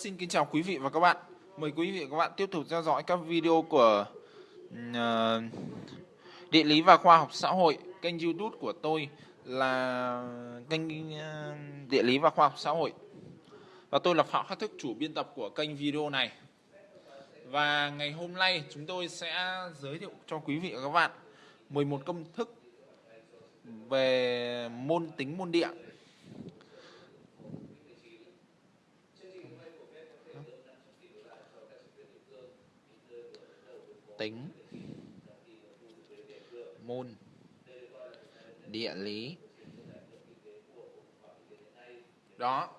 Xin kính chào quý vị và các bạn. Mời quý vị và các bạn tiếp tục theo dõi các video của uh, Địa lý và khoa học xã hội. Kênh YouTube của tôi là kênh uh, Địa lý và khoa học xã hội. Và tôi là Phạm Khắc Thức, chủ biên tập của kênh video này. Và ngày hôm nay chúng tôi sẽ giới thiệu cho quý vị và các bạn 11 công thức về môn tính môn địa tính. Môn địa lý. Đó.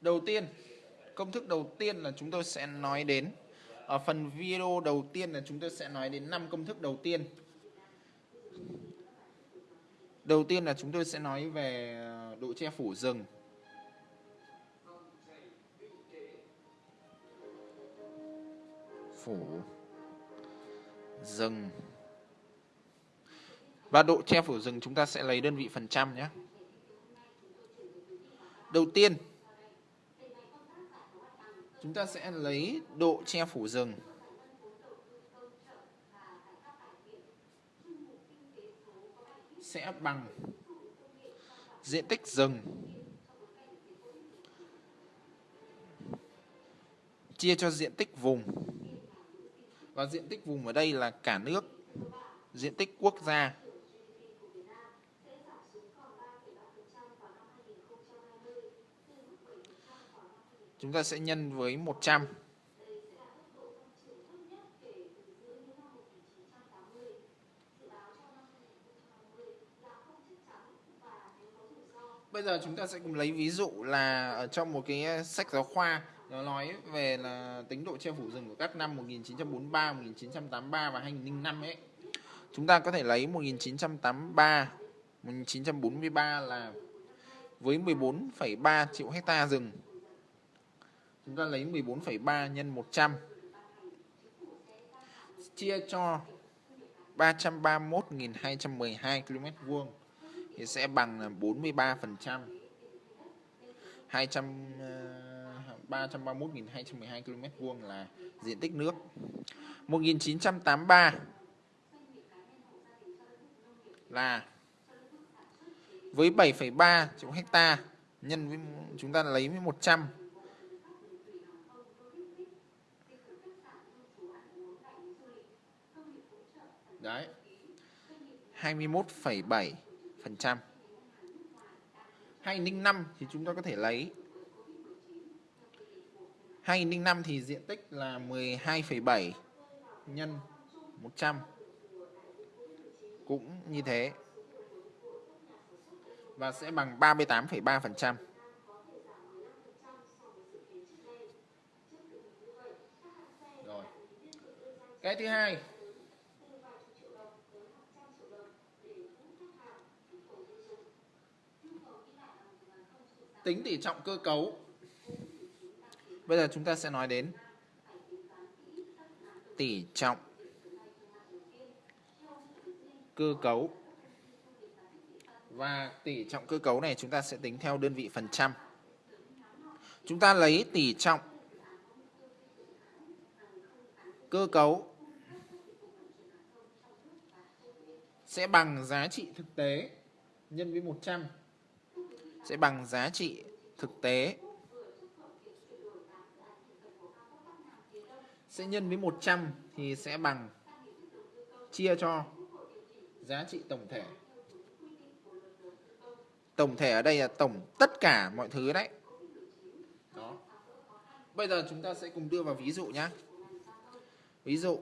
Đầu tiên, công thức đầu tiên là chúng tôi sẽ nói đến, ở phần video đầu tiên là chúng tôi sẽ nói đến năm công thức đầu tiên. Đầu tiên là chúng tôi sẽ nói về ờ, độ che phủ rừng. Phủ rừng và độ che phủ rừng chúng ta sẽ lấy đơn vị phần trăm nhé. Đầu tiên, chúng ta sẽ lấy độ che phủ rừng. Sẽ bằng diện tích rừng. Chia cho diện tích vùng và diện tích vùng ở đây là cả nước. Diện tích quốc gia. Chúng ta sẽ nhân với 100 Bây giờ chúng ta sẽ cùng lấy ví dụ là ở trong một cái sách giáo khoa nó nói về là tính độ che phủ rừng của các năm 1943, 1983 và 2005 ấy. Chúng ta có thể lấy 1983, 1943 là với 14,3 triệu hecta rừng. Chúng ta lấy 14,3 nhân 100 chia cho 331.212 km vuông thì sẽ bằng là 43%. 200 331.212 km vuông là diện tích nước. 1983 là với 7,3 triệu hecta nhân với chúng ta lấy với 100 Đấy. 21,7 phần trăm. 2005 thì chúng ta có thể lấy 2005 thì diện tích là 12,7 nhân 100 cũng như thế và sẽ bằng 38,3%. Rồi. Cái thứ hai tính tỷ trọng cơ cấu Bây giờ chúng ta sẽ nói đến tỷ trọng, cơ cấu và tỷ trọng, cơ cấu này chúng ta sẽ tính theo đơn vị phần trăm. Chúng ta lấy tỷ trọng, cơ cấu sẽ bằng giá trị thực tế nhân với 100 sẽ bằng giá trị thực tế sẽ nhân với 100 thì sẽ bằng chia cho giá trị tổng thể. Tổng thể ở đây là tổng tất cả mọi thứ đấy. Đó. Bây giờ chúng ta sẽ cùng đưa vào ví dụ nhé. Ví dụ,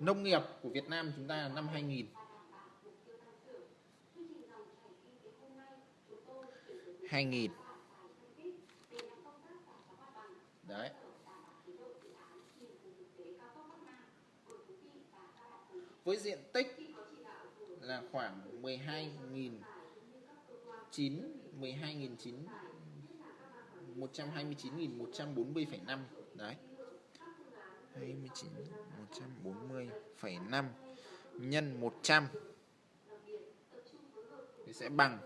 nông nghiệp của Việt Nam chúng ta là năm 2000. hai nghìn đấy với diện tích là khoảng 12.000 9 12.9 129.140,5 đấy. 29 140,5 nhân 100 thì sẽ bằng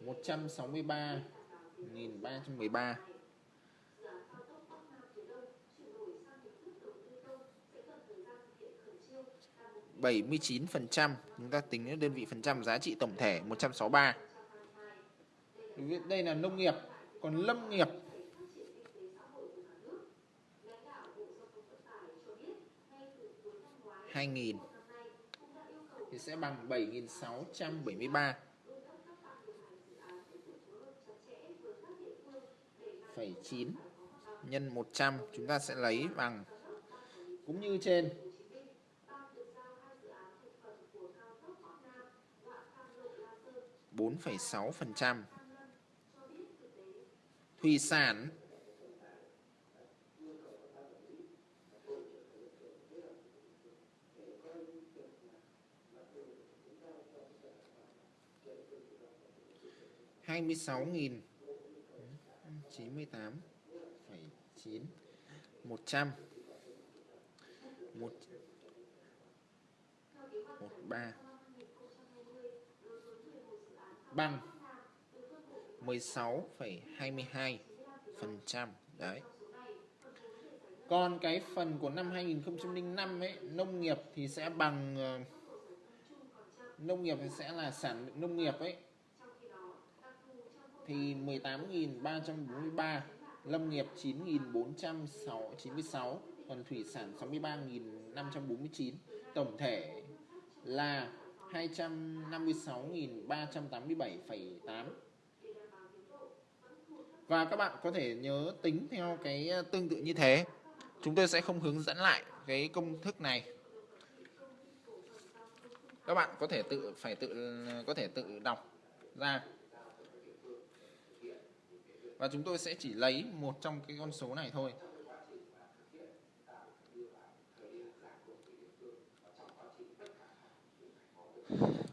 163.313 79% chúng ta tính đến đơn vị phần trăm giá trị tổng thể 163 đây là nông nghiệp, còn lâm nghiệp. hai nghìn. Thì sẽ bằng 7.673 phẩy 9 nhân 100 chúng ta sẽ lấy bằng, cũng như trên 4,6%. Thủy sản. hai mươi sáu nghìn chín mươi tám phẩy chín một trăm. Một một ba bằng 16,22 phần trăm. Đấy. Còn cái phần của năm 2005 ấy nông nghiệp thì sẽ bằng ờ, nông nghiệp thì sẽ là sản lượng nông nghiệp ấy. Thì 18.343 lâm nghiệp 9.496 còn thủy sản 63.549 tổng thể là 256.387,8 và các bạn có thể nhớ tính theo cái ờ, tương tự như thế. Chúng tôi sẽ không hướng dẫn lại cái công thức này. Các bạn có thể tự phải tự có thể tự đọc ra. Và chúng tôi sẽ chỉ lấy một trong cái con số này thôi.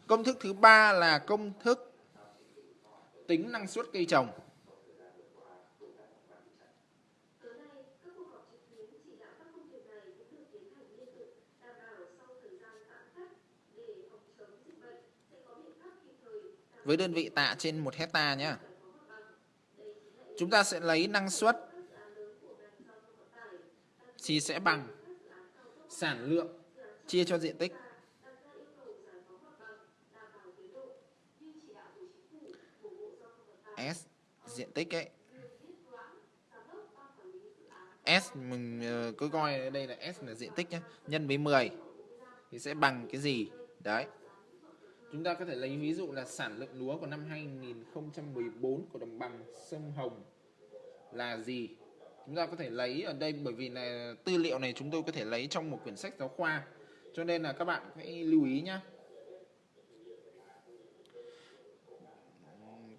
Công thức thứ ba là công thức tính năng suất cây trồng. Với đơn vị tạ trên 1 hecta nhé. Chúng ta sẽ lấy năng suất thì sẽ bằng sản lượng chia cho diện tích S, diện tích ấy. S, mình ờ, cứ coi đây là S là diện tích nhé nhân với 10 thì sẽ bằng cái gì? Đấy. Chúng ta có thể lấy ví dụ là sản lượng lúa của năm 2014 của đồng bằng sông Hồng là gì? Chúng ta có thể lấy ở đây, bởi vì là tư liệu này chúng tôi có thể lấy trong một quyển sách giáo khoa. Cho nên là các bạn hãy lưu ý nhé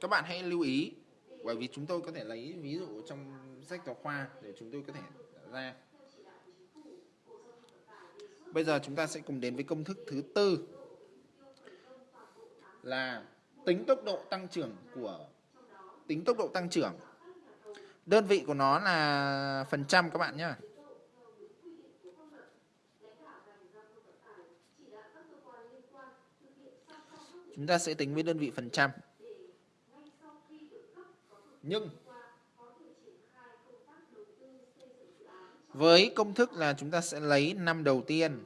các bạn hãy lưu ý, bởi vì chúng tôi có thể lấy ví dụ trong sách giáo khoa để chúng tôi có thể ra. Bây giờ chúng ta sẽ cùng đến với công thức thứ tư, là tính tốc độ tăng trưởng của, tính tốc độ tăng trưởng. Đơn vị của nó là phần trăm các bạn nhé chúng ta sẽ tính với đơn vị phần trăm nhưng với công thức là chúng ta sẽ lấy năm đầu tiên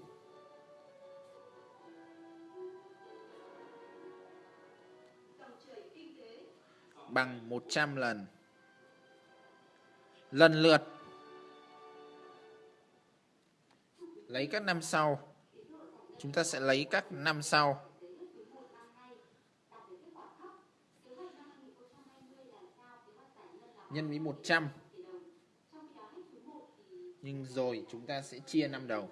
bằng 100 lần. Lần lượt lấy các năm sau. Chúng ta sẽ lấy các năm sau. Nhân với 100 nhưng rồi chúng ta sẽ chia năm đầu.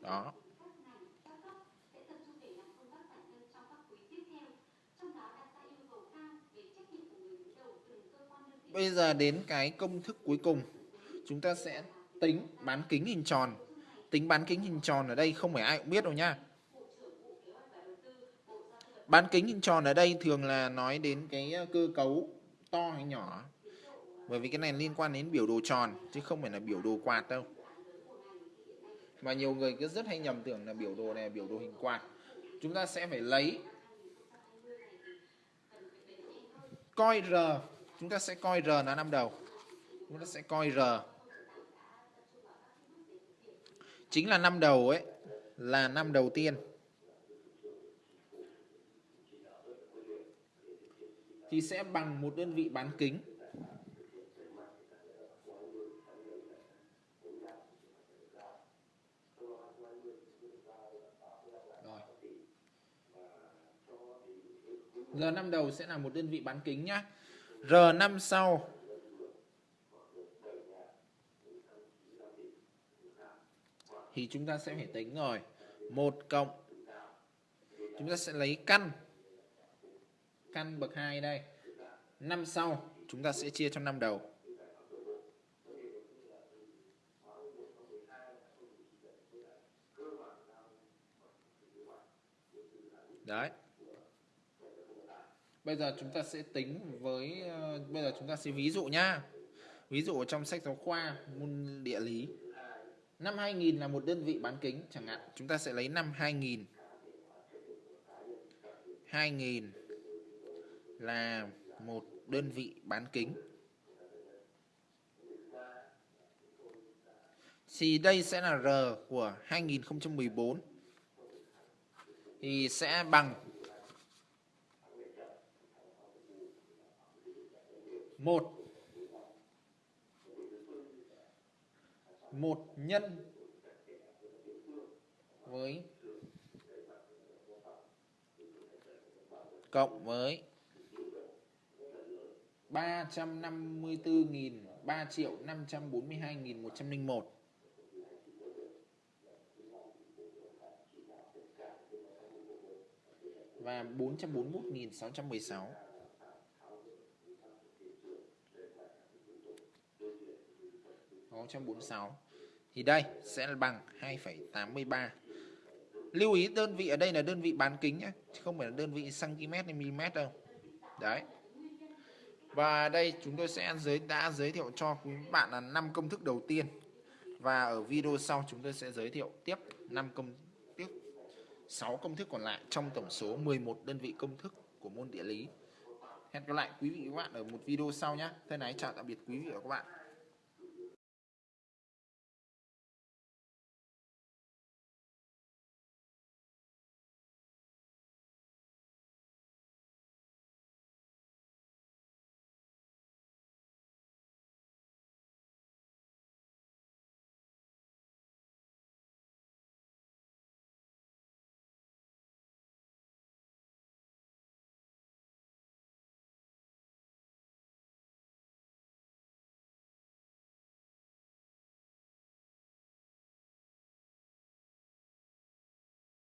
Đó. Bây giờ đến cái công thức cuối cùng. Chúng ta sẽ tính bán kính hình tròn. Tính bán kính hình tròn ở đây không phải ai cũng biết đâu nha bán kính hình tròn ở đây thường là nói đến cái ờ, cơ cấu to hay nhỏ. Bởi vì cái này liên quan đến biểu đồ tròn, chứ không phải là biểu đồ quạt đâu. Mà nhiều người cứ rất hay nhầm tưởng là biểu đồ này là biểu đồ hình quạt. Chúng ta sẽ phải lấy coi R. Chúng ta sẽ coi R là năm đầu. Chúng ta sẽ coi R. Chính là năm đầu ấy, là năm đầu tiên. Thì sẽ bằng một đơn vị bán kính Rồi. R5 đầu sẽ là một đơn vị bán kính nhá. R5 sau thì chúng ta sẽ phải tính rồi. 1 cộng, chúng ta sẽ lấy căn căn bậc 2 đây. Năm sau chúng ta sẽ chia cho năm đầu. Đấy. Bây giờ chúng ta sẽ tính với ờ, bây giờ chúng ta sẽ ví dụ nhá. Ví dụ ở trong sách giáo khoa môn địa lý. Năm 2000 là một đơn vị bán kính chẳng hạn, chúng ta sẽ lấy năm 2000. 2000 là một đơn vị bán kính. Thì đây sẽ là R của 2014 thì sẽ bằng một một nhân với cộng với 354.000 3 triệu 542.101 và 441.616 646 thì đây sẽ là bằng 2,83 lưu ý đơn vị ở đây là đơn vị bán kính nhé chứ không phải là đơn vị cm hay mm đâu. Đấy và đây chúng tôi sẽ giới, đã giới thiệu cho quý bạn là 5 công thức đầu tiên và ở video sau chúng tôi sẽ giới thiệu tiếp 5 công tiếp 6 công thức còn lại trong tổng số 11 đơn vị công thức của môn địa lý. Hẹn gặp lại quý vị và các bạn ở một video sau nhé. Thân ái chào tạm biệt quý vị và các bạn.